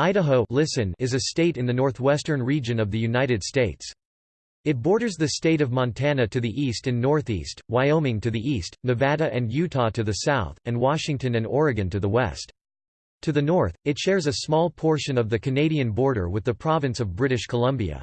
Idaho listen is a state in the northwestern region of the United States. It borders the state of Montana to the east and northeast, Wyoming to the east, Nevada and Utah to the south, and Washington and Oregon to the west. To the north, it shares a small portion of the Canadian border with the province of British Columbia.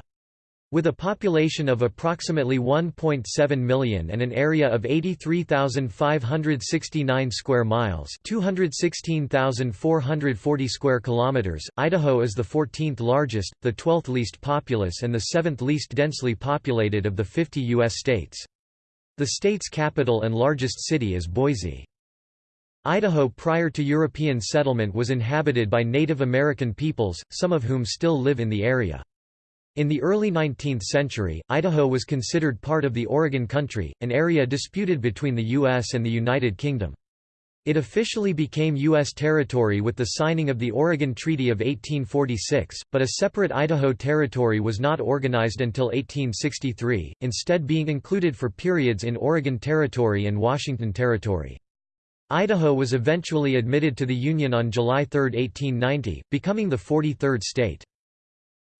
With a population of approximately 1.7 million and an area of 83,569 square miles, 216,440 square kilometers, Idaho is the 14th largest, the 12th least populous and the 7th least densely populated of the 50 US states. The state's capital and largest city is Boise. Idaho prior to European settlement was inhabited by Native American peoples, some of whom still live in the area. In the early 19th century, Idaho was considered part of the Oregon Country, an area disputed between the U.S. and the United Kingdom. It officially became U.S. territory with the signing of the Oregon Treaty of 1846, but a separate Idaho Territory was not organized until 1863, instead being included for periods in Oregon Territory and Washington Territory. Idaho was eventually admitted to the Union on July 3, 1890, becoming the 43rd state.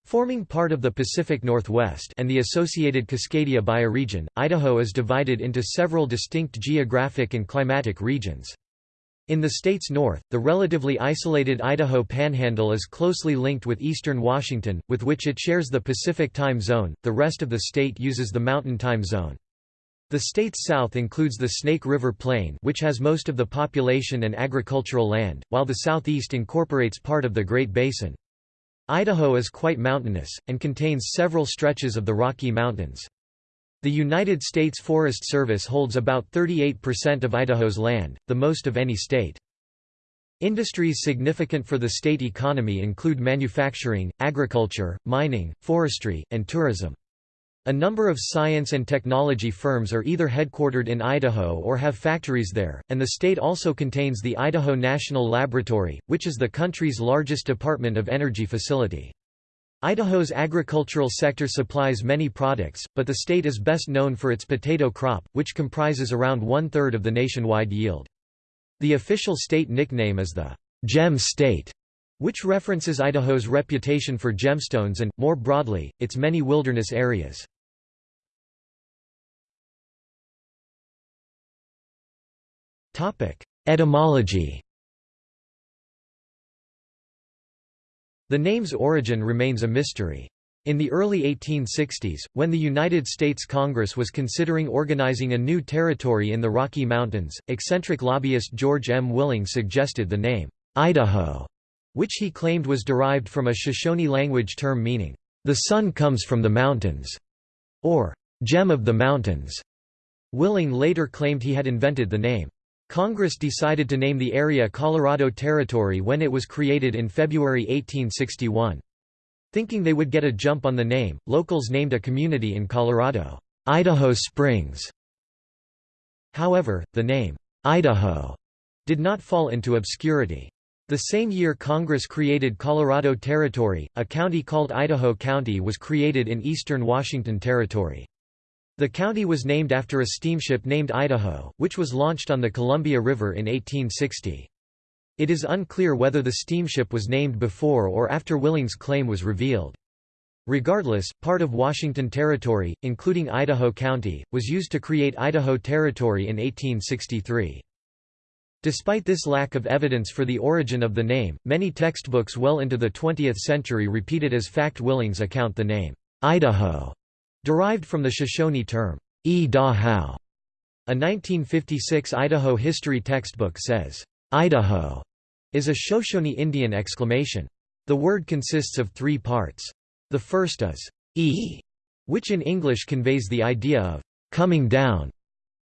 Forming part of the Pacific Northwest and the associated Cascadia bioregion, Idaho is divided into several distinct geographic and climatic regions. In the state's north, the relatively isolated Idaho Panhandle is closely linked with eastern Washington, with which it shares the Pacific Time Zone, the rest of the state uses the Mountain Time Zone. The state's south includes the Snake River Plain which has most of the population and agricultural land, while the southeast incorporates part of the Great Basin. Idaho is quite mountainous, and contains several stretches of the Rocky Mountains. The United States Forest Service holds about 38% of Idaho's land, the most of any state. Industries significant for the state economy include manufacturing, agriculture, mining, forestry, and tourism. A number of science and technology firms are either headquartered in Idaho or have factories there, and the state also contains the Idaho National Laboratory, which is the country's largest Department of Energy facility. Idaho's agricultural sector supplies many products, but the state is best known for its potato crop, which comprises around one-third of the nationwide yield. The official state nickname is the Gem State, which references Idaho's reputation for gemstones and, more broadly, its many wilderness areas. Etymology The name's origin remains a mystery. In the early 1860s, when the United States Congress was considering organizing a new territory in the Rocky Mountains, eccentric lobbyist George M. Willing suggested the name, Idaho, which he claimed was derived from a Shoshone language term meaning, the sun comes from the mountains, or gem of the mountains. Willing later claimed he had invented the name. Congress decided to name the area Colorado Territory when it was created in February 1861. Thinking they would get a jump on the name, locals named a community in Colorado, Idaho Springs. However, the name, Idaho, did not fall into obscurity. The same year Congress created Colorado Territory, a county called Idaho County was created in eastern Washington Territory. The county was named after a steamship named Idaho, which was launched on the Columbia River in 1860. It is unclear whether the steamship was named before or after Willing's claim was revealed. Regardless, part of Washington Territory, including Idaho County, was used to create Idaho Territory in 1863. Despite this lack of evidence for the origin of the name, many textbooks well into the 20th century repeated as fact Willing's account the name, Idaho, Derived from the Shoshone term, e da how. A 1956 Idaho history textbook says, Idaho is a Shoshone Indian exclamation. The word consists of three parts. The first is e, which in English conveys the idea of coming down.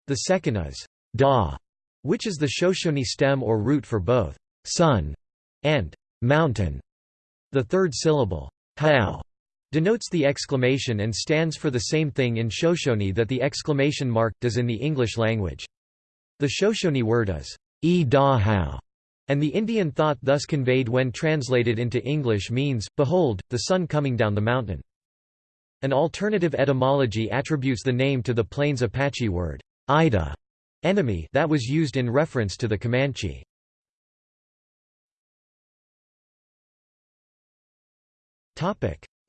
The second is da, which is the Shoshone stem or root for both sun and mountain. The third syllable, how, denotes the exclamation and stands for the same thing in Shoshone that the exclamation mark does in the English language. The Shoshone word is e da how, and the Indian thought thus conveyed when translated into English means, behold, the sun coming down the mountain. An alternative etymology attributes the name to the Plains Apache word, Ida, enemy that was used in reference to the Comanche.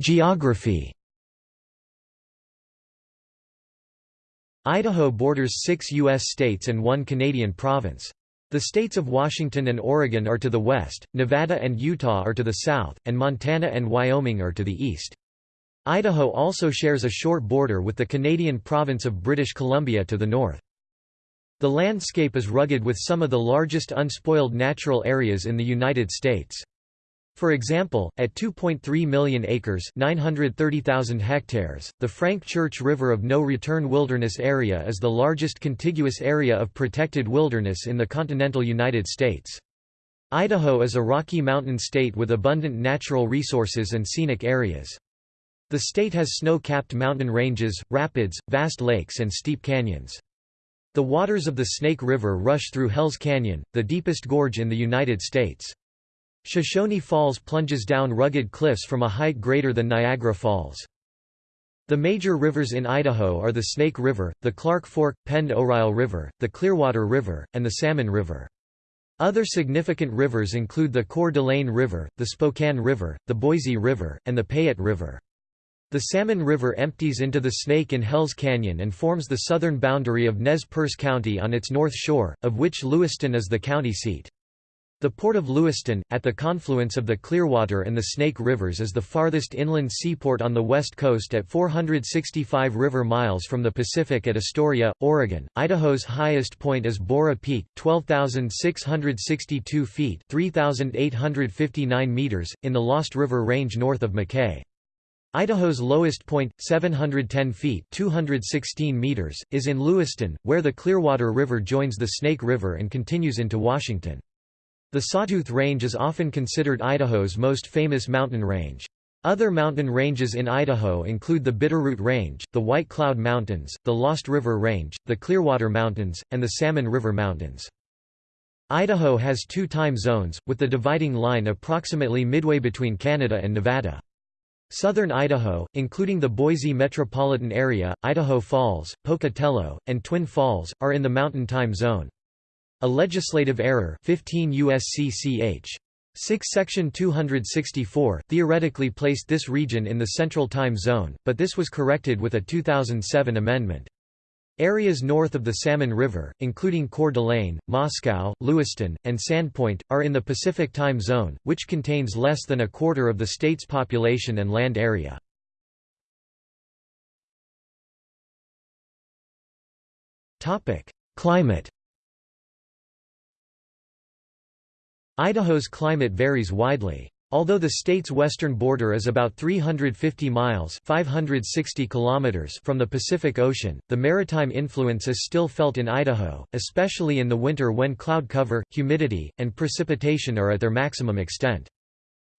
Geography Idaho borders six U.S. states and one Canadian province. The states of Washington and Oregon are to the west, Nevada and Utah are to the south, and Montana and Wyoming are to the east. Idaho also shares a short border with the Canadian province of British Columbia to the north. The landscape is rugged with some of the largest unspoiled natural areas in the United States. For example, at 2.3 million acres 930,000 hectares, the Frank Church River of No Return Wilderness Area is the largest contiguous area of protected wilderness in the continental United States. Idaho is a Rocky Mountain state with abundant natural resources and scenic areas. The state has snow-capped mountain ranges, rapids, vast lakes and steep canyons. The waters of the Snake River rush through Hells Canyon, the deepest gorge in the United States. Shoshone Falls plunges down rugged cliffs from a height greater than Niagara Falls. The major rivers in Idaho are the Snake River, the Clark Fork, Pend Oreille River, the Clearwater River, and the Salmon River. Other significant rivers include the Coeur d'Alene River, the Spokane River, the Boise River, and the Payette River. The Salmon River empties into the Snake in Hells Canyon and forms the southern boundary of Nez Perce County on its north shore, of which Lewiston is the county seat. The port of Lewiston, at the confluence of the Clearwater and the Snake Rivers is the farthest inland seaport on the west coast at 465 river miles from the Pacific at Astoria, Oregon. Idaho's highest point is Borah Peak, 12,662 feet 3,859 meters, in the Lost River Range north of Mackay. Idaho's lowest point, 710 feet 216 meters, is in Lewiston, where the Clearwater River joins the Snake River and continues into Washington. The Sawtooth Range is often considered Idaho's most famous mountain range. Other mountain ranges in Idaho include the Bitterroot Range, the White Cloud Mountains, the Lost River Range, the Clearwater Mountains, and the Salmon River Mountains. Idaho has two time zones, with the dividing line approximately midway between Canada and Nevada. Southern Idaho, including the Boise metropolitan area, Idaho Falls, Pocatello, and Twin Falls, are in the Mountain Time Zone. A legislative error 15 USC ch. 6 Section 264 theoretically placed this region in the Central Time Zone, but this was corrected with a 2007 amendment. Areas north of the Salmon River, including Coeur d'Alene, Moscow, Lewiston, and Sandpoint, are in the Pacific Time Zone, which contains less than a quarter of the state's population and land area. Climate Idaho's climate varies widely. Although the state's western border is about 350 miles 560 kilometers from the Pacific Ocean, the maritime influence is still felt in Idaho, especially in the winter when cloud cover, humidity, and precipitation are at their maximum extent.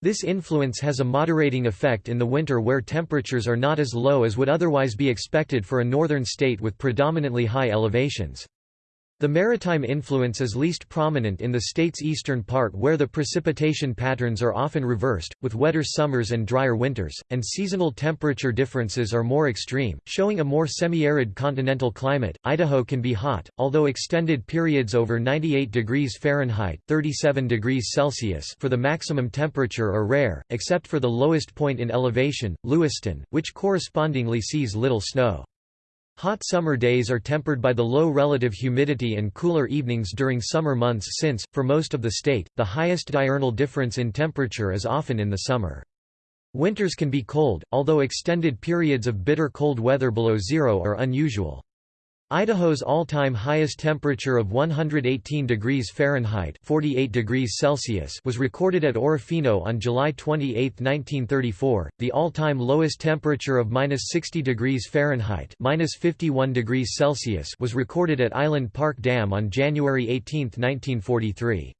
This influence has a moderating effect in the winter where temperatures are not as low as would otherwise be expected for a northern state with predominantly high elevations. The maritime influence is least prominent in the state's eastern part where the precipitation patterns are often reversed, with wetter summers and drier winters, and seasonal temperature differences are more extreme, showing a more semi-arid continental climate. Idaho can be hot, although extended periods over 98 degrees Fahrenheit (37 degrees Celsius) for the maximum temperature are rare, except for the lowest point in elevation, Lewiston, which correspondingly sees little snow. Hot summer days are tempered by the low relative humidity and cooler evenings during summer months since, for most of the state, the highest diurnal difference in temperature is often in the summer. Winters can be cold, although extended periods of bitter cold weather below zero are unusual. Idaho's all-time highest temperature of 118 degrees Fahrenheit 48 degrees Celsius was recorded at Orofino on July 28, 1934. The all-time lowest temperature of -60 degrees Fahrenheit -51 degrees Celsius was recorded at Island Park Dam on January 18, 1943.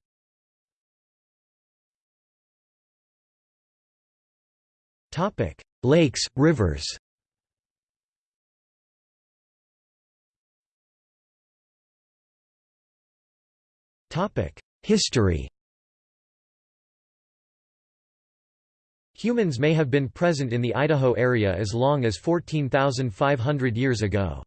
Topic: Lakes, rivers. History Humans may have been present in the Idaho area as long as 14,500 years ago.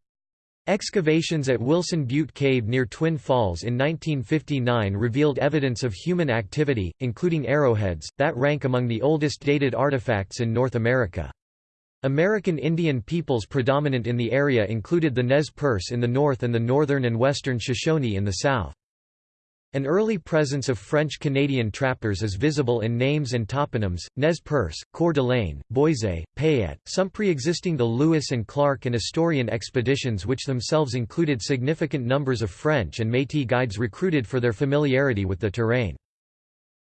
Excavations at Wilson Butte Cave near Twin Falls in 1959 revealed evidence of human activity, including arrowheads, that rank among the oldest dated artifacts in North America. American Indian peoples predominant in the area included the Nez Perce in the north and the northern and western Shoshone in the south. An early presence of French-Canadian trappers is visible in names and toponyms, Nez Perce, Coeur d'Alene, Boise, Payette, some pre-existing the Lewis and Clark and Astorian expeditions which themselves included significant numbers of French and Métis guides recruited for their familiarity with the terrain.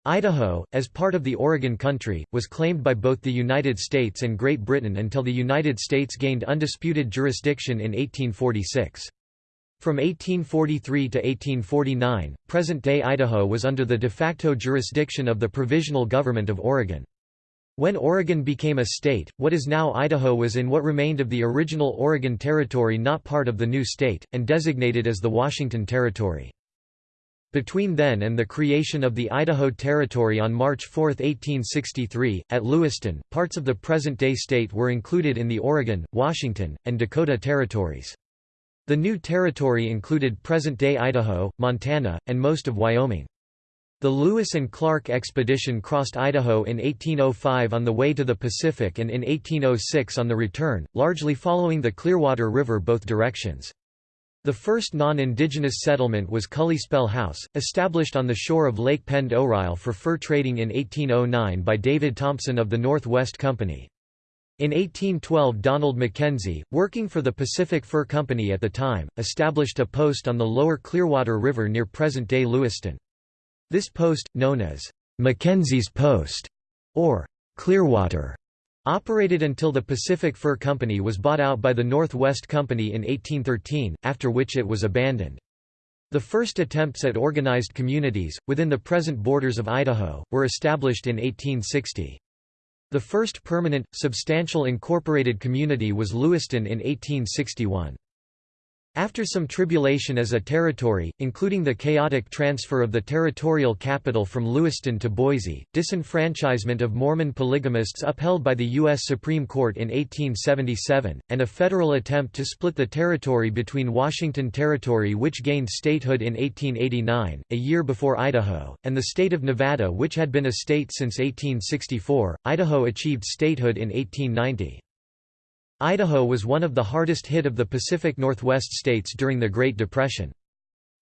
Idaho, as part of the Oregon Country, was claimed by both the United States and Great Britain until the United States gained undisputed jurisdiction in 1846. From 1843 to 1849, present-day Idaho was under the de facto jurisdiction of the Provisional Government of Oregon. When Oregon became a state, what is now Idaho was in what remained of the original Oregon Territory not part of the new state, and designated as the Washington Territory. Between then and the creation of the Idaho Territory on March 4, 1863, at Lewiston, parts of the present-day state were included in the Oregon, Washington, and Dakota territories. The new territory included present-day Idaho, Montana, and most of Wyoming. The Lewis and Clark expedition crossed Idaho in 1805 on the way to the Pacific and in 1806 on the return, largely following the Clearwater River both directions. The first non-indigenous settlement was Spell House, established on the shore of Lake Pend Oreille for fur trading in 1809 by David Thompson of the Northwest Company. In 1812 Donald Mackenzie, working for the Pacific Fur Company at the time, established a post on the lower Clearwater River near present-day Lewiston. This post, known as Mackenzie's Post, or Clearwater, operated until the Pacific Fur Company was bought out by the Northwest Company in 1813, after which it was abandoned. The first attempts at organized communities, within the present borders of Idaho, were established in 1860. The first permanent, substantial incorporated community was Lewiston in 1861. After some tribulation as a territory, including the chaotic transfer of the territorial capital from Lewiston to Boise, disenfranchisement of Mormon polygamists upheld by the U.S. Supreme Court in 1877, and a federal attempt to split the territory between Washington Territory which gained statehood in 1889, a year before Idaho, and the state of Nevada which had been a state since 1864, Idaho achieved statehood in 1890. Idaho was one of the hardest hit of the Pacific Northwest states during the Great Depression.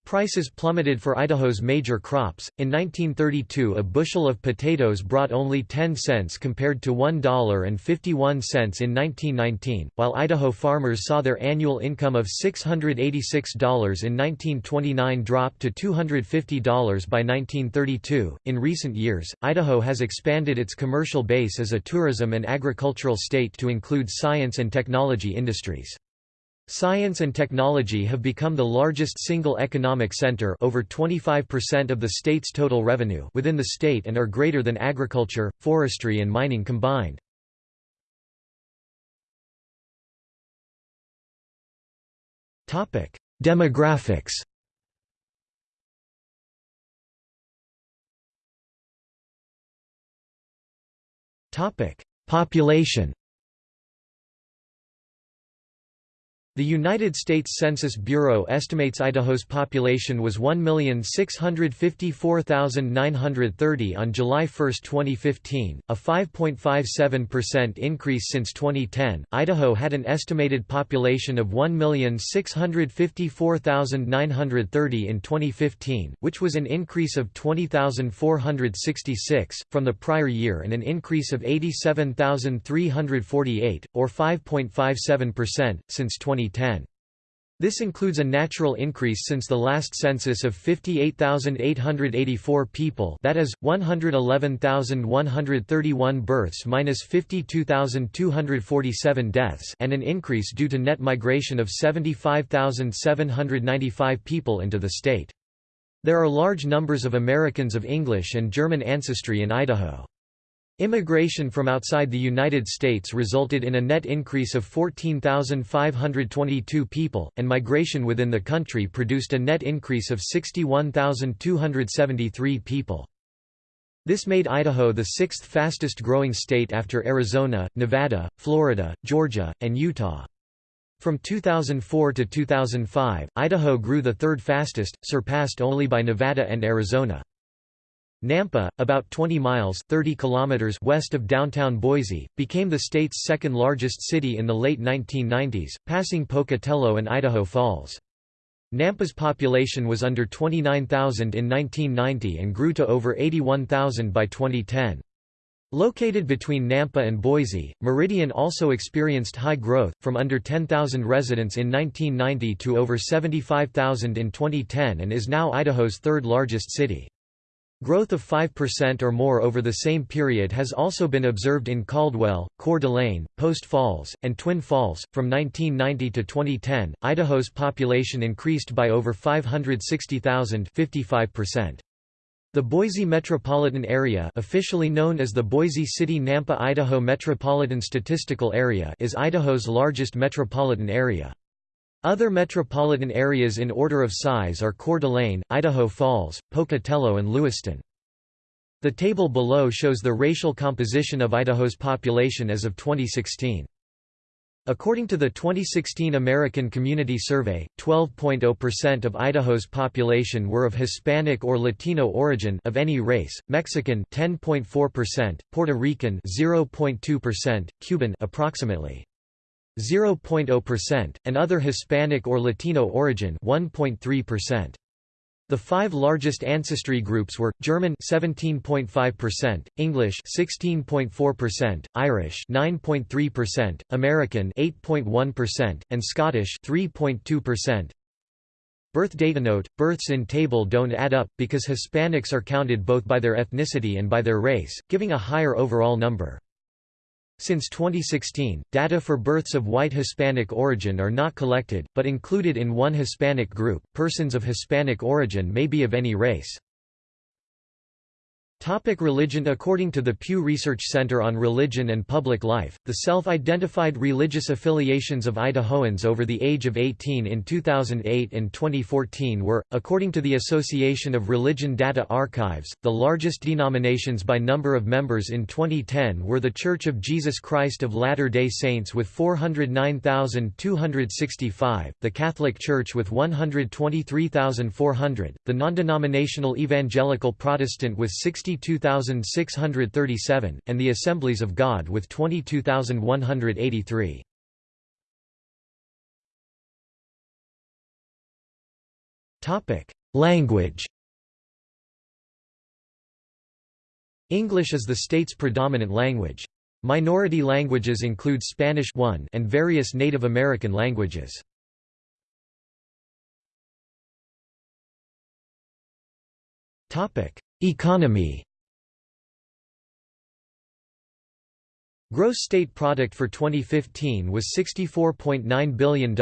Prices plummeted for Idaho's major crops. In 1932, a bushel of potatoes brought only 10 cents compared to $1.51 in 1919, while Idaho farmers saw their annual income of $686 in 1929 drop to $250 by 1932. In recent years, Idaho has expanded its commercial base as a tourism and agricultural state to include science and technology industries. Science and technology have become the largest single economic center over 25% of the state's total revenue within the state and are greater than agriculture, forestry and mining combined. Demographics Population The United States Census Bureau estimates Idaho's population was 1,654,930 on July 1, 2015, a 5.57% increase since 2010. Idaho had an estimated population of 1,654,930 in 2015, which was an increase of 20,466 from the prior year and an increase of 87,348, or 5.57%, since 2010. 2010. This includes a natural increase since the last census of 58,884 people that is, 111,131 births minus 52,247 deaths and an increase due to net migration of 75,795 people into the state. There are large numbers of Americans of English and German ancestry in Idaho. Immigration from outside the United States resulted in a net increase of 14,522 people, and migration within the country produced a net increase of 61,273 people. This made Idaho the sixth fastest growing state after Arizona, Nevada, Florida, Georgia, and Utah. From 2004 to 2005, Idaho grew the third fastest, surpassed only by Nevada and Arizona. Nampa, about 20 miles 30 kilometers west of downtown Boise, became the state's second largest city in the late 1990s, passing Pocatello and Idaho Falls. Nampa's population was under 29,000 in 1990 and grew to over 81,000 by 2010. Located between Nampa and Boise, Meridian also experienced high growth, from under 10,000 residents in 1990 to over 75,000 in 2010 and is now Idaho's third largest city. Growth of 5% or more over the same period has also been observed in Caldwell, Coeur d'Alene, Post Falls, and Twin Falls. From 1990 to 2010, Idaho's population increased by over 560,000, 55%. The Boise metropolitan area, officially known as the Boise City-Nampa Idaho Metropolitan Statistical Area, is Idaho's largest metropolitan area. Other metropolitan areas in order of size are Coeur d'Alene, Idaho Falls, Pocatello and Lewiston. The table below shows the racial composition of Idaho's population as of 2016. According to the 2016 American Community Survey, 12.0% of Idaho's population were of Hispanic or Latino origin of any race, Mexican 10.4%, Puerto Rican 0.2%, Cuban approximately 0.0%, and other Hispanic or Latino origin 1.3%. The five largest ancestry groups were German 17.5%, English 16.4%, Irish 9.3%, American 8.1%, and Scottish 3.2%. Birth data note: Births in table don't add up because Hispanics are counted both by their ethnicity and by their race, giving a higher overall number. Since 2016, data for births of white Hispanic origin are not collected, but included in one Hispanic group. Persons of Hispanic origin may be of any race. Topic religion. According to the Pew Research Center on Religion and Public Life, the self-identified religious affiliations of Idahoans over the age of 18 in 2008 and 2014 were, according to the Association of Religion Data Archives, the largest denominations by number of members in 2010 were the Church of Jesus Christ of Latter-day Saints with 409,265, the Catholic Church with 123,400, the non-denominational Evangelical Protestant with 60 22,637, and the Assemblies of God with 22,183. Language English is the state's predominant language. Minority languages include Spanish 1 and various Native American languages. Economy Gross state product for 2015 was $64.9 billion,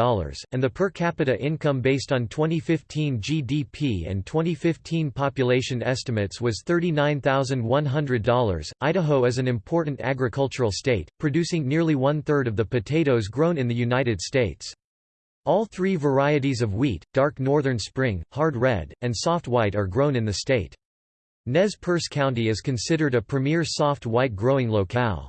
and the per capita income based on 2015 GDP and 2015 population estimates was $39,100. Idaho is an important agricultural state, producing nearly one-third of the potatoes grown in the United States. All three varieties of wheat, dark northern spring, hard red, and soft white are grown in the state. Nez Perce County is considered a premier soft white growing locale.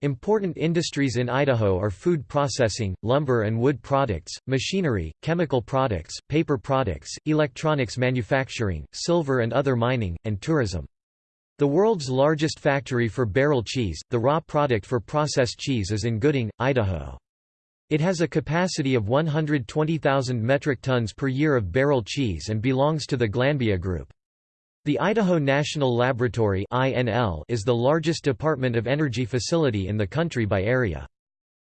Important industries in Idaho are food processing, lumber and wood products, machinery, chemical products, paper products, electronics manufacturing, silver and other mining, and tourism. The world's largest factory for barrel cheese, the raw product for processed cheese is in Gooding, Idaho. It has a capacity of 120,000 metric tons per year of barrel cheese and belongs to the Glanbia Group. The Idaho National Laboratory is the largest Department of Energy facility in the country by area.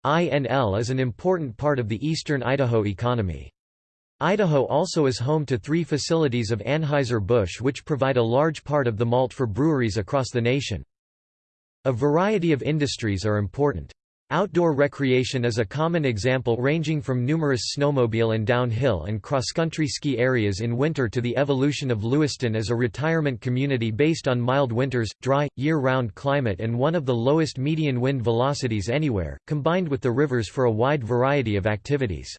INL is an important part of the eastern Idaho economy. Idaho also is home to three facilities of Anheuser-Busch which provide a large part of the malt for breweries across the nation. A variety of industries are important. Outdoor recreation is a common example ranging from numerous snowmobile and downhill and cross-country ski areas in winter to the evolution of Lewiston as a retirement community based on mild winters, dry, year-round climate and one of the lowest median wind velocities anywhere, combined with the rivers for a wide variety of activities.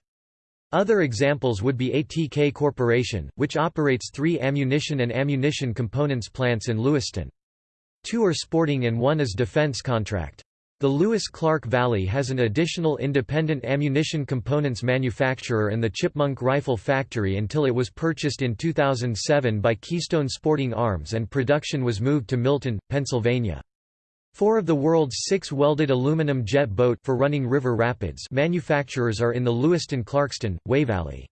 Other examples would be ATK Corporation, which operates three ammunition and ammunition components plants in Lewiston. Two are sporting and one is defense contract. The Lewis-Clark Valley has an additional independent ammunition components manufacturer and the Chipmunk Rifle Factory until it was purchased in 2007 by Keystone Sporting Arms and production was moved to Milton, Pennsylvania. Four of the world's six welded aluminum jet boat for running river rapids manufacturers are in the Lewiston-Clarkston, Way Valley.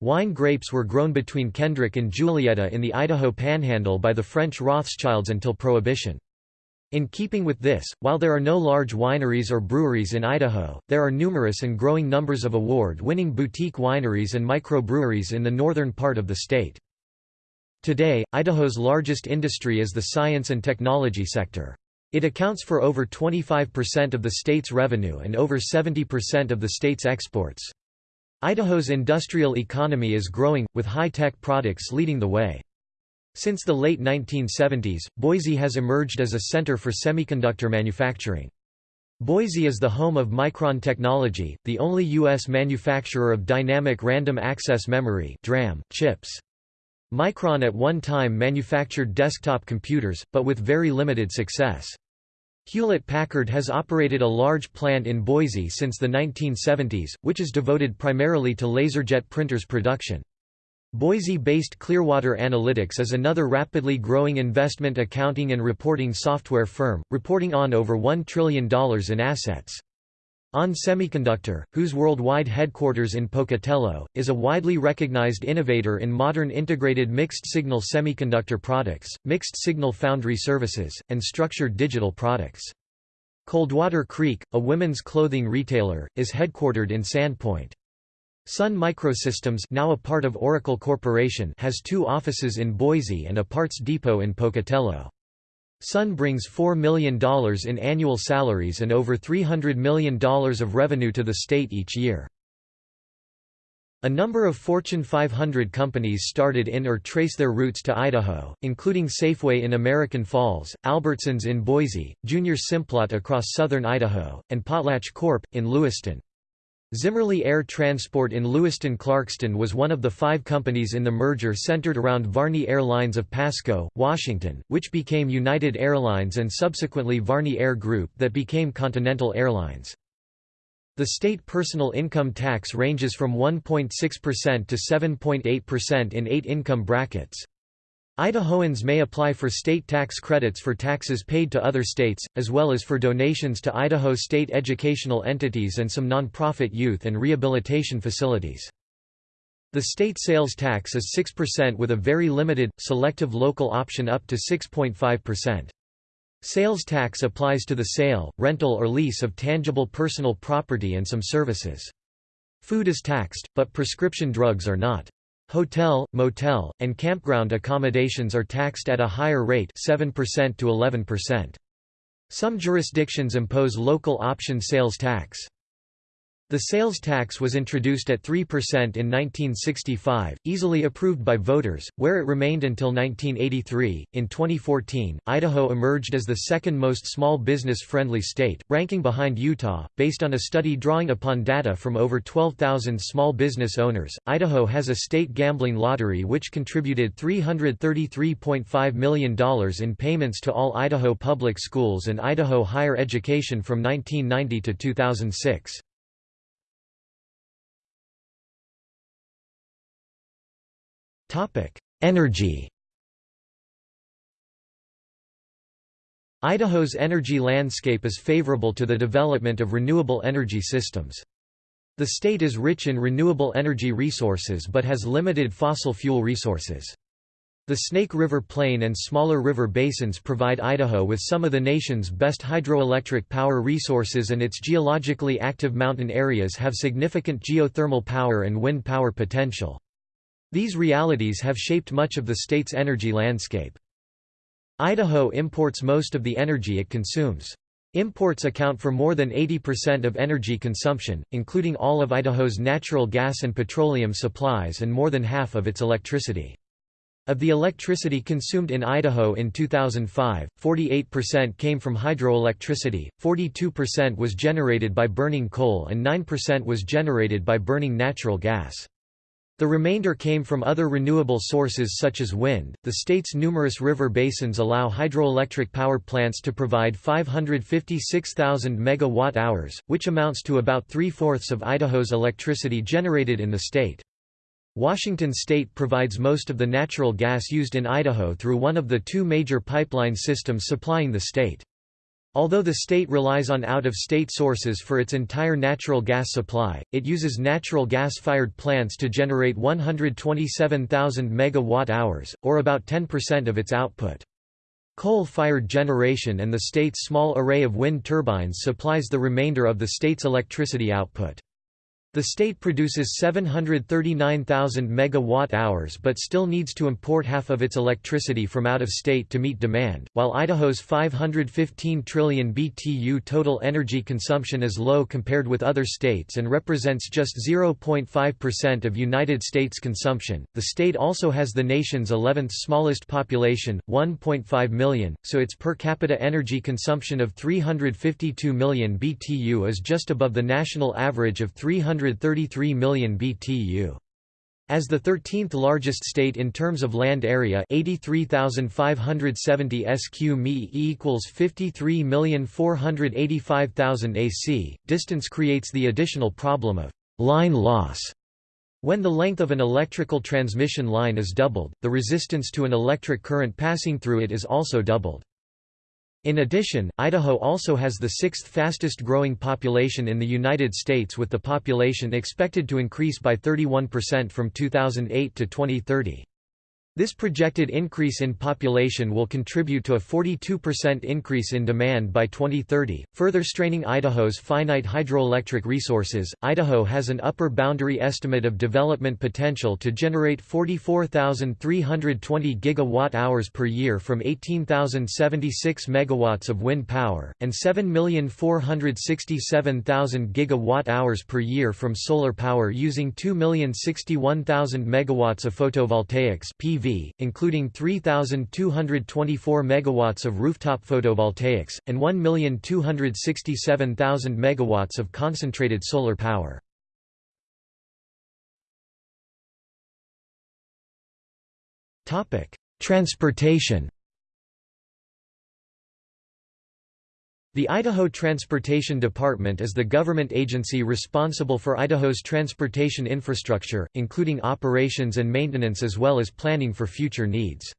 Wine grapes were grown between Kendrick and Juliaetta in the Idaho Panhandle by the French Rothschilds until Prohibition. In keeping with this, while there are no large wineries or breweries in Idaho, there are numerous and growing numbers of award-winning boutique wineries and microbreweries in the northern part of the state. Today, Idaho's largest industry is the science and technology sector. It accounts for over 25% of the state's revenue and over 70% of the state's exports. Idaho's industrial economy is growing, with high-tech products leading the way. Since the late 1970s, Boise has emerged as a center for semiconductor manufacturing. Boise is the home of Micron Technology, the only U.S. manufacturer of dynamic random access memory chips. Micron at one time manufactured desktop computers, but with very limited success. Hewlett-Packard has operated a large plant in Boise since the 1970s, which is devoted primarily to laserjet printers production. Boise-based Clearwater Analytics is another rapidly growing investment accounting and reporting software firm, reporting on over $1 trillion in assets. ON Semiconductor, whose worldwide headquarters in Pocatello, is a widely recognized innovator in modern integrated mixed-signal semiconductor products, mixed-signal foundry services, and structured digital products. Coldwater Creek, a women's clothing retailer, is headquartered in Sandpoint. Sun Microsystems now a part of Oracle Corporation has two offices in Boise and a parts depot in Pocatello. Sun brings $4 million in annual salaries and over $300 million of revenue to the state each year. A number of Fortune 500 companies started in or trace their roots to Idaho, including Safeway in American Falls, Albertsons in Boise, J.R. Simplot across southern Idaho, and Potlatch Corp. in Lewiston. Zimmerly Air Transport in Lewiston-Clarkston was one of the five companies in the merger centered around Varney Airlines of Pasco, Washington, which became United Airlines and subsequently Varney Air Group that became Continental Airlines. The state personal income tax ranges from 1.6% to 7.8% in eight income brackets. Idahoans may apply for state tax credits for taxes paid to other states, as well as for donations to Idaho state educational entities and some nonprofit youth and rehabilitation facilities. The state sales tax is 6% with a very limited, selective local option up to 6.5%. Sales tax applies to the sale, rental or lease of tangible personal property and some services. Food is taxed, but prescription drugs are not. Hotel, motel, and campground accommodations are taxed at a higher rate 7% to 11%. Some jurisdictions impose local option sales tax. The sales tax was introduced at 3% in 1965, easily approved by voters, where it remained until 1983. In 2014, Idaho emerged as the second most small business friendly state, ranking behind Utah. Based on a study drawing upon data from over 12,000 small business owners, Idaho has a state gambling lottery which contributed $333.5 million in payments to all Idaho public schools and Idaho higher education from 1990 to 2006. Topic: Energy. Idaho's energy landscape is favorable to the development of renewable energy systems. The state is rich in renewable energy resources but has limited fossil fuel resources. The Snake River Plain and smaller river basins provide Idaho with some of the nation's best hydroelectric power resources and its geologically active mountain areas have significant geothermal power and wind power potential. These realities have shaped much of the state's energy landscape. Idaho imports most of the energy it consumes. Imports account for more than 80% of energy consumption, including all of Idaho's natural gas and petroleum supplies and more than half of its electricity. Of the electricity consumed in Idaho in 2005, 48% came from hydroelectricity, 42% was generated by burning coal and 9% was generated by burning natural gas. The remainder came from other renewable sources such as wind. The state's numerous river basins allow hydroelectric power plants to provide 556,000 megawatt-hours, which amounts to about three-fourths of Idaho's electricity generated in the state. Washington state provides most of the natural gas used in Idaho through one of the two major pipeline systems supplying the state. Although the state relies on out-of-state sources for its entire natural gas supply, it uses natural gas-fired plants to generate 127,000 megawatt-hours, or about 10% of its output. Coal-fired generation and the state's small array of wind turbines supplies the remainder of the state's electricity output. The state produces 739,000 megawatt-hours but still needs to import half of its electricity from out of state to meet demand, while Idaho's 515 trillion BTU total energy consumption is low compared with other states and represents just 0.5% of United States consumption. The state also has the nation's 11th smallest population, 1.5 million, so its per capita energy consumption of 352 million BTU is just above the national average of 300 133 million BTU. As the 13th largest state in terms of land area 83,570 sq mi equals 53,485,000 ac, distance creates the additional problem of line loss. When the length of an electrical transmission line is doubled, the resistance to an electric current passing through it is also doubled. In addition, Idaho also has the sixth fastest growing population in the United States with the population expected to increase by 31% from 2008 to 2030. This projected increase in population will contribute to a 42% increase in demand by 2030, further straining Idaho's finite hydroelectric resources. Idaho has an upper boundary estimate of development potential to generate 44,320 gigawatt-hours per year from 18,076 megawatts of wind power and 7,467,000 gigawatt-hours per year from solar power using 2,061,000 megawatts of photovoltaics PV Including 3,224 megawatts of rooftop photovoltaics, and 1,267,000 megawatts of concentrated solar power. Transportation The Idaho Transportation Department is the government agency responsible for Idaho's transportation infrastructure, including operations and maintenance as well as planning for future needs.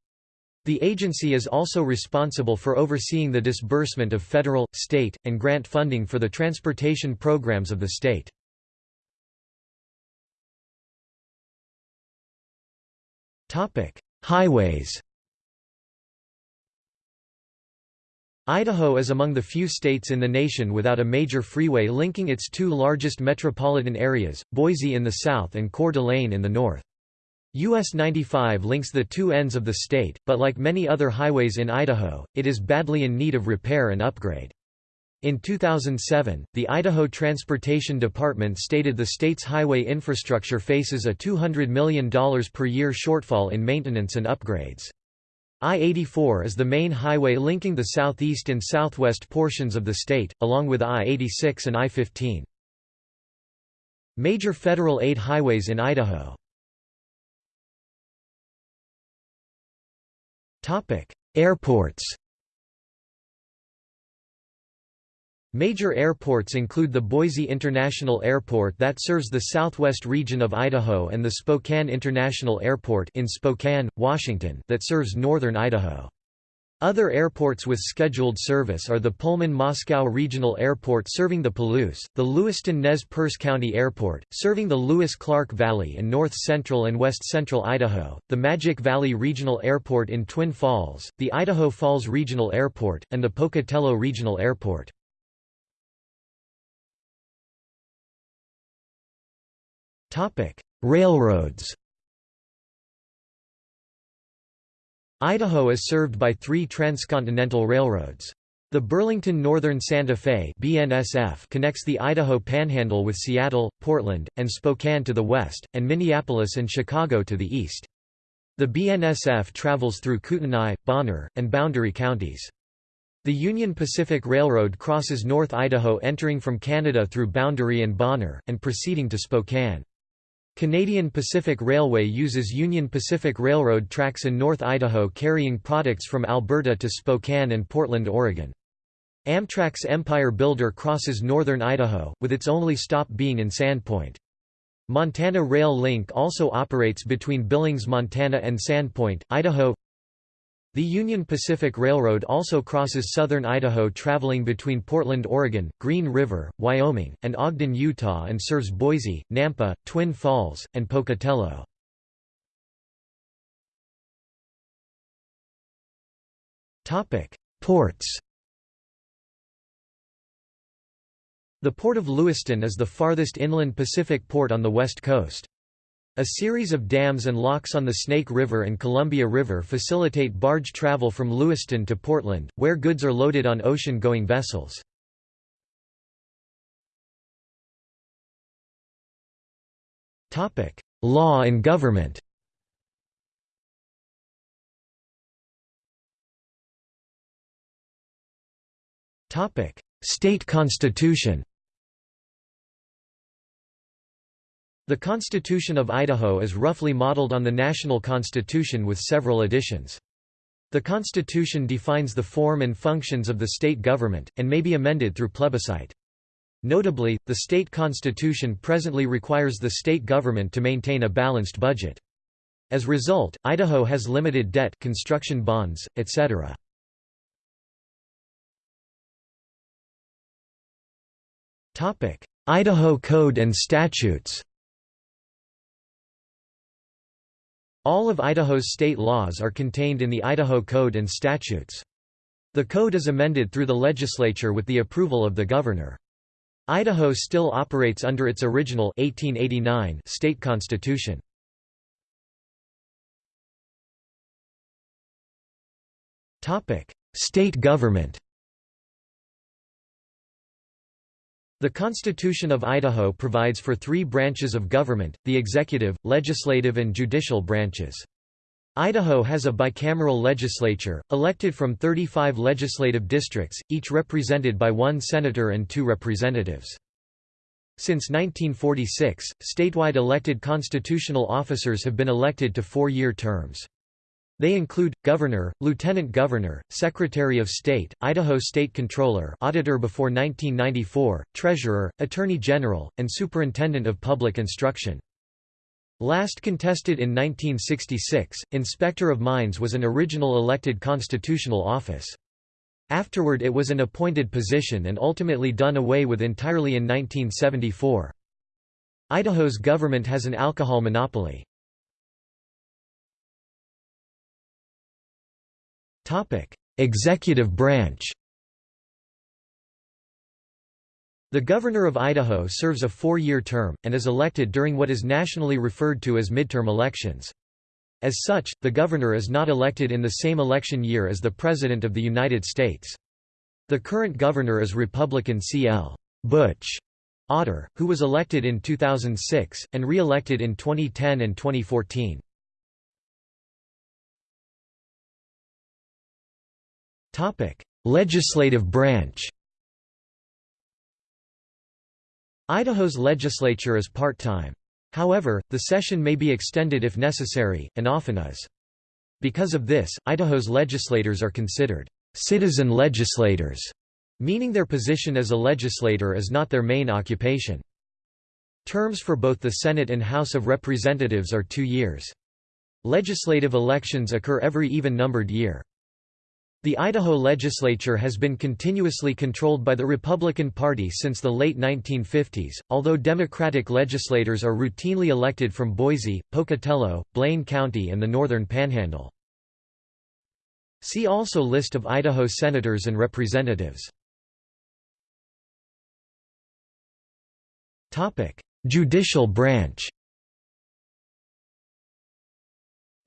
The agency is also responsible for overseeing the disbursement of federal, state, and grant funding for the transportation programs of the state. Highways Idaho is among the few states in the nation without a major freeway linking its two largest metropolitan areas, Boise in the south and Coeur d'Alene in the north. US 95 links the two ends of the state, but like many other highways in Idaho, it is badly in need of repair and upgrade. In 2007, the Idaho Transportation Department stated the state's highway infrastructure faces a $200 million per year shortfall in maintenance and upgrades. I-84 is the main highway linking the southeast and southwest portions of the state, along with I-86 and I-15. Major federal aid highways in Idaho Airports Major airports include the Boise International Airport that serves the southwest region of Idaho and the Spokane International Airport in Spokane, Washington that serves northern Idaho. Other airports with scheduled service are the Pullman-Moscow Regional Airport serving the Palouse, the Lewiston-Nez Perce County Airport, serving the Lewis-Clark Valley and north-central and west-central Idaho, the Magic Valley Regional Airport in Twin Falls, the Idaho Falls Regional Airport, and the Pocatello Regional Airport. Railroads. Idaho is served by three transcontinental railroads. The Burlington Northern Santa Fe BNSF connects the Idaho Panhandle with Seattle, Portland, and Spokane to the west, and Minneapolis and Chicago to the east. The BNSF travels through Kootenai, Bonner, and Boundary counties. The Union Pacific Railroad crosses North Idaho entering from Canada through Boundary and Bonner, and proceeding to Spokane. Canadian Pacific Railway uses Union Pacific Railroad tracks in North Idaho carrying products from Alberta to Spokane and Portland, Oregon. Amtrak's Empire Builder crosses northern Idaho, with its only stop being in Sandpoint. Montana Rail Link also operates between Billings, Montana and Sandpoint, Idaho. The Union Pacific Railroad also crosses southern Idaho traveling between Portland, Oregon, Green River, Wyoming, and Ogden, Utah and serves Boise, Nampa, Twin Falls, and Pocatello. Ports The Port of Lewiston is the farthest inland Pacific port on the west coast. A series of dams and locks on the Snake River and Columbia River facilitate barge travel from Lewiston to Portland, where goods are loaded on ocean-going vessels. Law and government State constitution The Constitution of Idaho is roughly modeled on the national constitution with several additions. The Constitution defines the form and functions of the state government, and may be amended through plebiscite. Notably, the state constitution presently requires the state government to maintain a balanced budget. As result, Idaho has limited debt construction bonds, etc. Idaho Code and Statutes All of Idaho's state laws are contained in the Idaho Code and Statutes. The code is amended through the legislature with the approval of the governor. Idaho still operates under its original 1889 state constitution. State government The Constitution of Idaho provides for three branches of government, the executive, legislative and judicial branches. Idaho has a bicameral legislature, elected from 35 legislative districts, each represented by one senator and two representatives. Since 1946, statewide elected constitutional officers have been elected to four-year terms. They include, Governor, Lieutenant Governor, Secretary of State, Idaho State Controller Auditor before 1994, Treasurer, Attorney General, and Superintendent of Public Instruction. Last contested in 1966, Inspector of Mines was an original elected constitutional office. Afterward it was an appointed position and ultimately done away with entirely in 1974. Idaho's government has an alcohol monopoly. Executive branch The Governor of Idaho serves a four-year term, and is elected during what is nationally referred to as midterm elections. As such, the governor is not elected in the same election year as the President of the United States. The current governor is Republican C.L. Butch Otter, who was elected in 2006, and re-elected in 2010 and 2014. Topic: Legislative branch. Idaho's legislature is part-time. However, the session may be extended if necessary, and often is. Because of this, Idaho's legislators are considered citizen legislators, meaning their position as a legislator is not their main occupation. Terms for both the Senate and House of Representatives are two years. Legislative elections occur every even-numbered year. The Idaho legislature has been continuously controlled by the Republican Party since the late 1950s, although Democratic legislators are routinely elected from Boise, Pocatello, Blaine County and the Northern Panhandle. See also List of Idaho senators and representatives. Judicial branch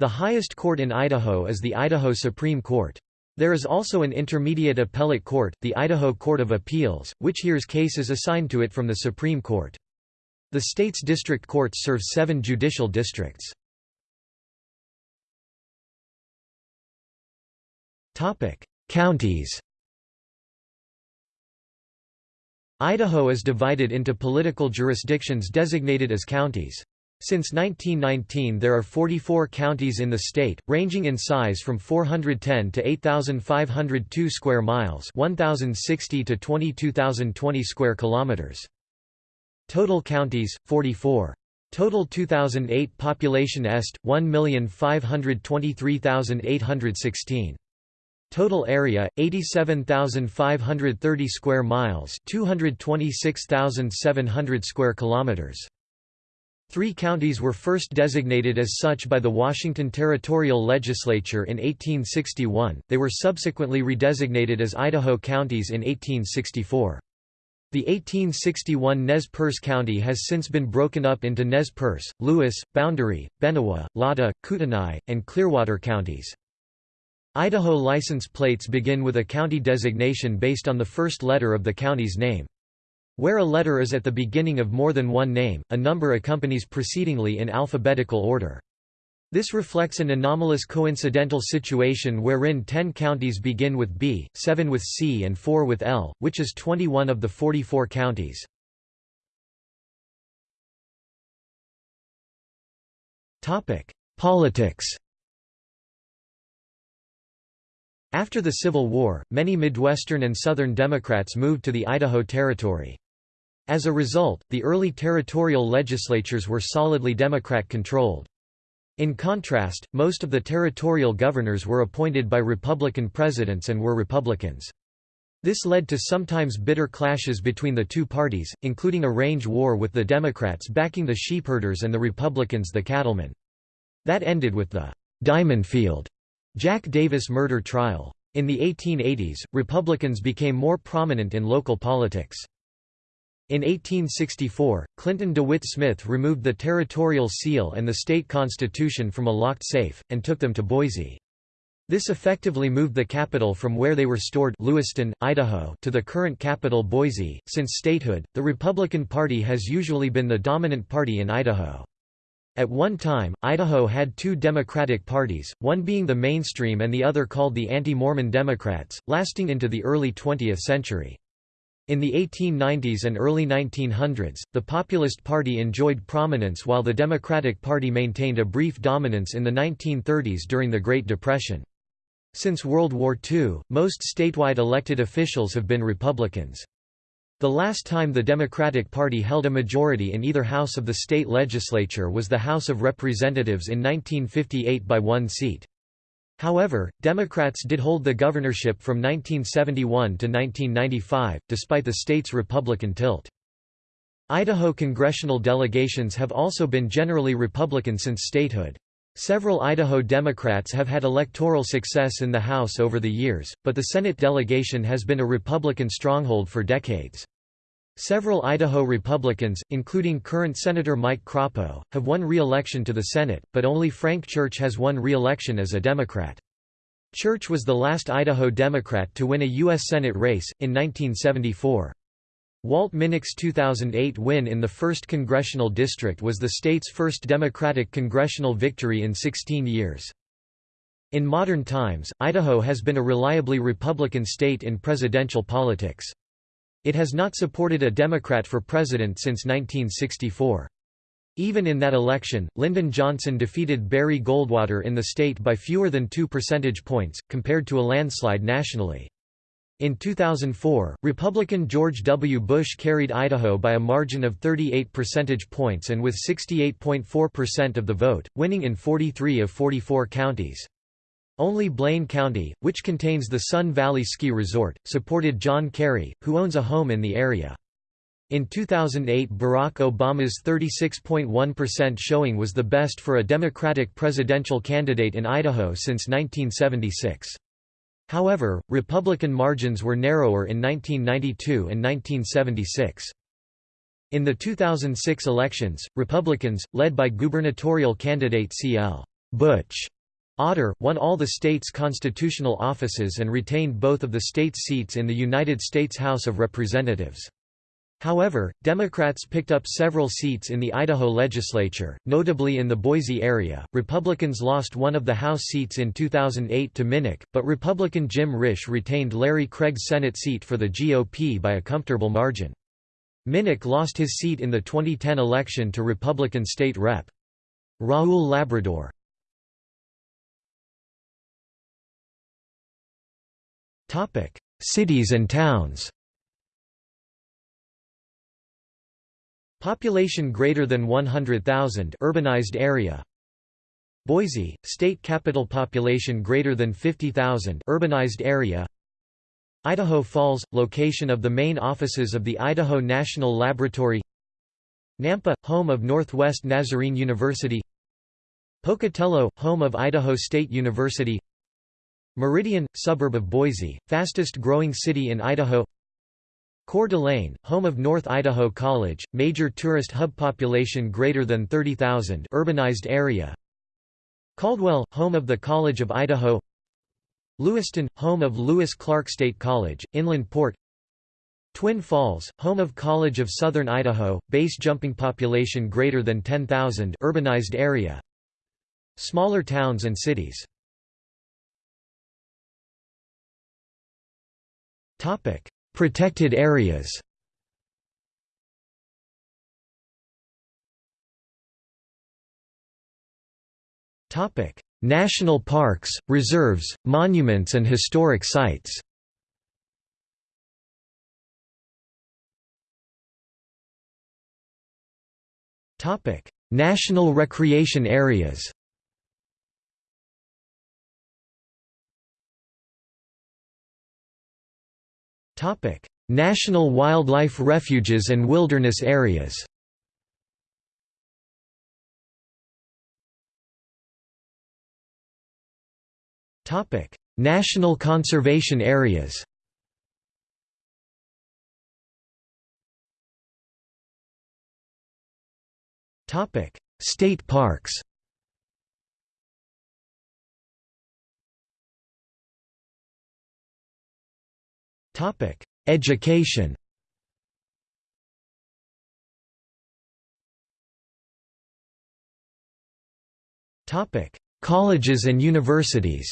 The highest court in Idaho is the Idaho Supreme Court. There is also an intermediate appellate court, the Idaho Court of Appeals, which hears cases assigned to it from the Supreme Court. The state's district courts serve seven judicial districts. Counties Idaho is divided into political jurisdictions designated as counties. Since 1919 there are 44 counties in the state, ranging in size from 410 to 8,502 square miles 1,060 to 22,020 square kilometers. Total counties, 44. Total 2008 population est, 1,523,816. Total area 87,530 square miles, 226,700 square kilometers. Three counties were first designated as such by the Washington Territorial Legislature in 1861, they were subsequently redesignated as Idaho counties in 1864. The 1861 Nez Perce County has since been broken up into Nez Perce, Lewis, Boundary, Benewah, Latah, Kootenai, and Clearwater counties. Idaho license plates begin with a county designation based on the first letter of the county's name. Where a letter is at the beginning of more than one name, a number accompanies precedingly in alphabetical order. This reflects an anomalous coincidental situation wherein 10 counties begin with B, 7 with C and 4 with L, which is 21 of the 44 counties. Politics After the Civil War, many Midwestern and Southern Democrats moved to the Idaho Territory. As a result, the early territorial legislatures were solidly Democrat-controlled. In contrast, most of the territorial governors were appointed by Republican presidents and were Republicans. This led to sometimes bitter clashes between the two parties, including a range war with the Democrats backing the sheepherders and the Republicans the cattlemen. That ended with the Diamond Field Jack Davis murder trial. In the 1880s, Republicans became more prominent in local politics. In 1864, Clinton DeWitt Smith removed the territorial seal and the state constitution from a locked safe, and took them to Boise. This effectively moved the capital from where they were stored Lewiston, Idaho to the current capital Boise. Since statehood, the Republican Party has usually been the dominant party in Idaho. At one time, Idaho had two Democratic parties, one being the mainstream and the other called the Anti-Mormon Democrats, lasting into the early 20th century. In the 1890s and early 1900s, the Populist Party enjoyed prominence while the Democratic Party maintained a brief dominance in the 1930s during the Great Depression. Since World War II, most statewide elected officials have been Republicans. The last time the Democratic Party held a majority in either house of the state legislature was the House of Representatives in 1958 by one seat. However, Democrats did hold the governorship from 1971 to 1995, despite the state's Republican tilt. Idaho congressional delegations have also been generally Republican since statehood. Several Idaho Democrats have had electoral success in the House over the years, but the Senate delegation has been a Republican stronghold for decades. Several Idaho Republicans, including current Senator Mike Crapo, have won re-election to the Senate, but only Frank Church has won re-election as a Democrat. Church was the last Idaho Democrat to win a U.S. Senate race, in 1974. Walt Minnick's 2008 win in the 1st Congressional District was the state's first Democratic congressional victory in 16 years. In modern times, Idaho has been a reliably Republican state in presidential politics. It has not supported a Democrat for president since 1964. Even in that election, Lyndon Johnson defeated Barry Goldwater in the state by fewer than two percentage points, compared to a landslide nationally. In 2004, Republican George W. Bush carried Idaho by a margin of 38 percentage points and with 68.4% of the vote, winning in 43 of 44 counties. Only Blaine County, which contains the Sun Valley Ski Resort, supported John Kerry, who owns a home in the area. In 2008 Barack Obama's 36.1% showing was the best for a Democratic presidential candidate in Idaho since 1976. However, Republican margins were narrower in 1992 and 1976. In the 2006 elections, Republicans, led by gubernatorial candidate C.L. Butch Otter, won all the state's constitutional offices and retained both of the state's seats in the United States House of Representatives. However, Democrats picked up several seats in the Idaho legislature, notably in the Boise area. Republicans lost one of the House seats in 2008 to Minnick, but Republican Jim Risch retained Larry Craig's Senate seat for the GOP by a comfortable margin. Minnick lost his seat in the 2010 election to Republican State Rep. Raul Labrador. Cities and towns. Population greater than 100,000 urbanized area. Boise, state capital population greater than 50,000 urbanized area. Idaho Falls, location of the main offices of the Idaho National Laboratory. Nampa, home of Northwest Nazarene University. Pocatello, home of Idaho State University Meridian, suburb of Boise, fastest growing city in Idaho. Coeur d'Alene, home of North Idaho College, major tourist hub population greater than 30,000 urbanized area. Caldwell, home of the College of Idaho. Lewiston, home of Lewis Clark State College, Inland Port. Twin Falls, home of College of Southern Idaho, base jumping population greater than 10,000 urbanized area. Smaller towns and cities Protected areas. National parks, reserves, monuments and historic sites. National recreation areas National wildlife refuges and wilderness areas Topic: National conservation areas. Topic: State parks. Topic: Education. Topic: Colleges and universities.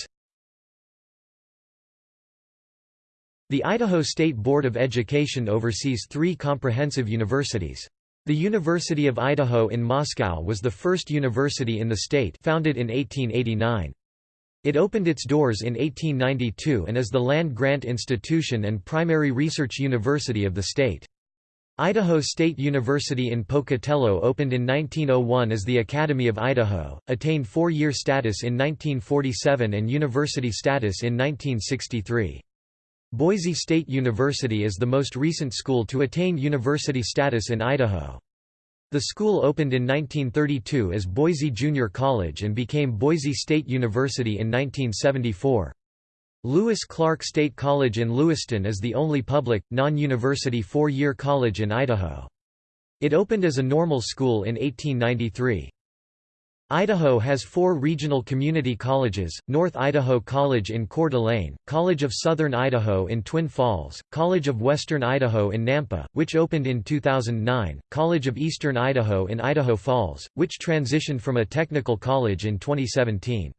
The Idaho State Board of Education oversees three comprehensive universities. The University of Idaho in Moscow was the first university in the state founded in 1889. It opened its doors in 1892 and is the land-grant institution and primary research university of the state. Idaho State University in Pocatello opened in 1901 as the Academy of Idaho, attained four-year status in 1947 and university status in 1963. Boise State University is the most recent school to attain university status in Idaho. The school opened in 1932 as Boise Junior College and became Boise State University in 1974. Lewis Clark State College in Lewiston is the only public, non-university four-year college in Idaho. It opened as a normal school in 1893. Idaho has four regional community colleges, North Idaho College in Coeur d'Alene, College of Southern Idaho in Twin Falls, College of Western Idaho in Nampa, which opened in 2009, College of Eastern Idaho in Idaho Falls, which transitioned from a technical college in 2017.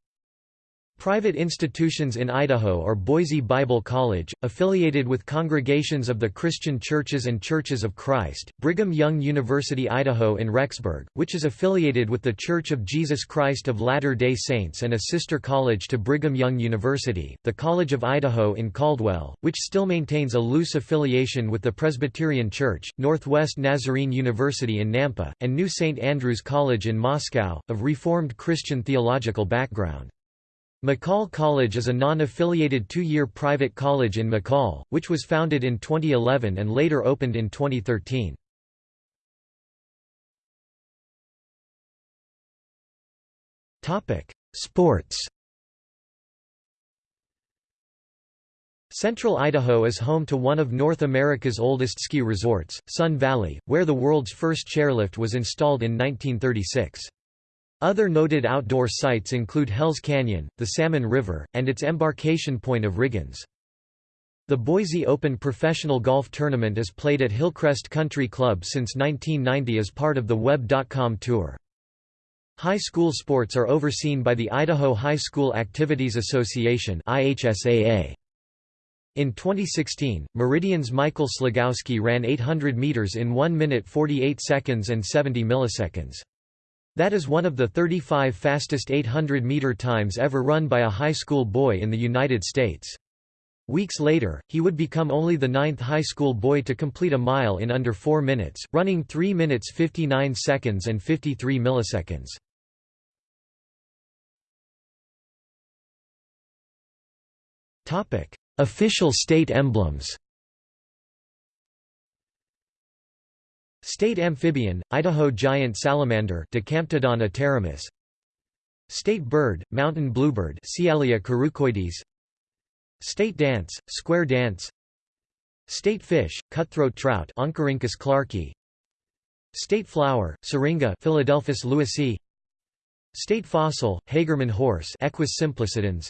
Private institutions in Idaho are Boise Bible College, affiliated with congregations of the Christian Churches and Churches of Christ, Brigham Young University Idaho in Rexburg, which is affiliated with the Church of Jesus Christ of Latter-day Saints and a sister college to Brigham Young University, the College of Idaho in Caldwell, which still maintains a loose affiliation with the Presbyterian Church, Northwest Nazarene University in Nampa, and New St. Andrews College in Moscow, of Reformed Christian theological background. McCall College is a non-affiliated two-year private college in McCall, which was founded in 2011 and later opened in 2013. Sports Central Idaho is home to one of North America's oldest ski resorts, Sun Valley, where the world's first chairlift was installed in 1936. Other noted outdoor sites include Hells Canyon, the Salmon River, and its embarkation point of Riggins. The Boise Open professional golf tournament is played at Hillcrest Country Club since 1990 as part of the Web.com Tour. High school sports are overseen by the Idaho High School Activities Association. In 2016, Meridian's Michael Slagowski ran 800 meters in 1 minute 48 seconds and 70 milliseconds. That is one of the 35 fastest 800-meter times ever run by a high school boy in the United States. Weeks later, he would become only the ninth high school boy to complete a mile in under 4 minutes, running 3 minutes 59 seconds and 53 milliseconds. Official state emblems State amphibian, Idaho giant salamander Dicamptodon aterrimus. State bird, mountain bluebird Sialia currucoides State dance, square dance. State fish, cutthroat trout Oncorhynchus clarkii State flower, syringa Philadelphus lewisii State fossil, Hagerman horse Equus simplicidens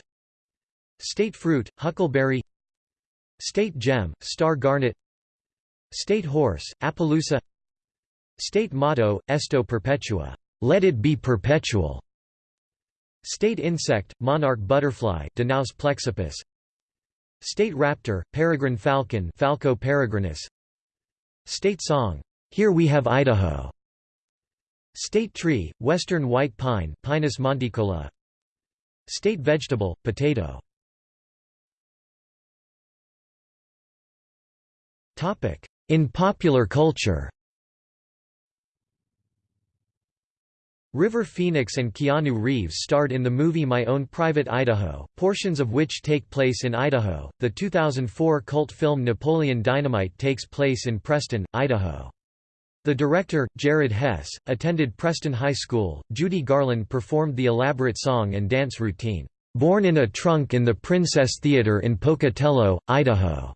State fruit, huckleberry. State gem, star garnet. State horse, Appaloosa State motto, Esto perpetua, let it be perpetual. State insect, monarch butterfly Danaus plexippus. State raptor, peregrine falcon Falco peregrinus. State song, Here We Have Idaho. State tree, western white pine Pinus monticola. State vegetable, potato In popular culture River Phoenix and Keanu Reeves starred in the movie My Own Private Idaho, portions of which take place in Idaho. The 2004 cult film Napoleon Dynamite takes place in Preston, Idaho. The director, Jared Hess, attended Preston High School. Judy Garland performed the elaborate song and dance routine, Born in a Trunk in the Princess Theater in Pocatello, Idaho.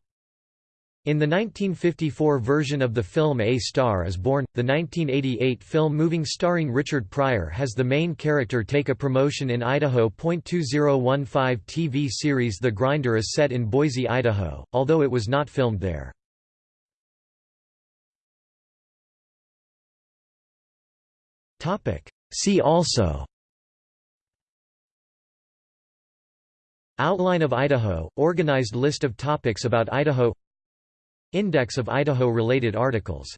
In the 1954 version of the film A Star is Born, the 1988 film Moving starring Richard Pryor has the main character take a promotion in Idaho. 2015 TV series The Grinder is set in Boise, Idaho, although it was not filmed there. See also Outline of Idaho, organized list of topics about Idaho Index of Idaho-related articles